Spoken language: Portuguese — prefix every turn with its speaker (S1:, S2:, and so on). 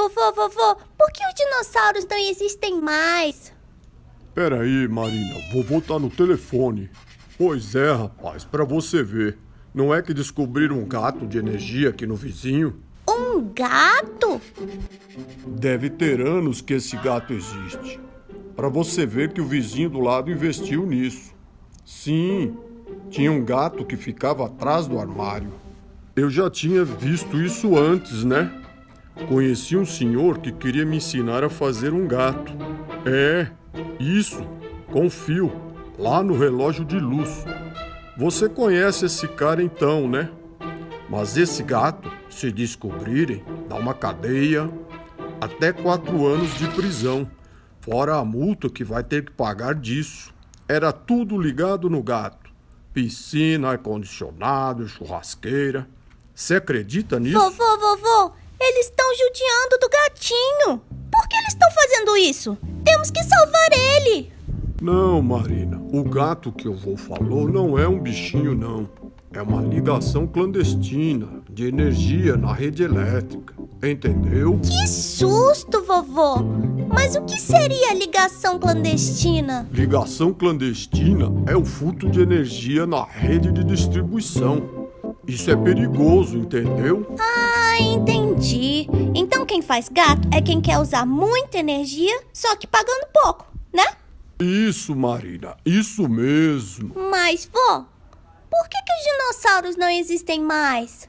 S1: Vovô, vovô, por que os dinossauros não existem mais?
S2: Peraí, Marina, vovô tá no telefone. Pois é, rapaz, pra você ver. Não é que descobriram um gato de energia aqui no vizinho?
S1: Um gato?
S2: Deve ter anos que esse gato existe. Pra você ver que o vizinho do lado investiu nisso. Sim, tinha um gato que ficava atrás do armário. Eu já tinha visto isso antes, né? Conheci um senhor que queria me ensinar a fazer um gato. É, isso, com fio, lá no relógio de luz. Você conhece esse cara então, né? Mas esse gato, se descobrirem, dá uma cadeia, até quatro anos de prisão, fora a multa que vai ter que pagar disso. Era tudo ligado no gato: piscina, ar-condicionado, churrasqueira. Você acredita nisso?
S1: Vovô, vovô, judiando do gatinho. Por que eles estão fazendo isso? Temos que salvar ele.
S2: Não, Marina. O gato que o vô falou não é um bichinho, não. É uma ligação clandestina de energia na rede elétrica. Entendeu?
S1: Que susto, vovô! Mas o que seria ligação clandestina?
S2: Ligação clandestina é o furto de energia na rede de distribuição. Isso é perigoso, entendeu?
S1: Ah, entendi. Então quem faz gato é quem quer usar muita energia, só que pagando pouco, né?
S2: Isso, Marina, isso mesmo.
S1: Mas, vô, por que, que os dinossauros não existem mais?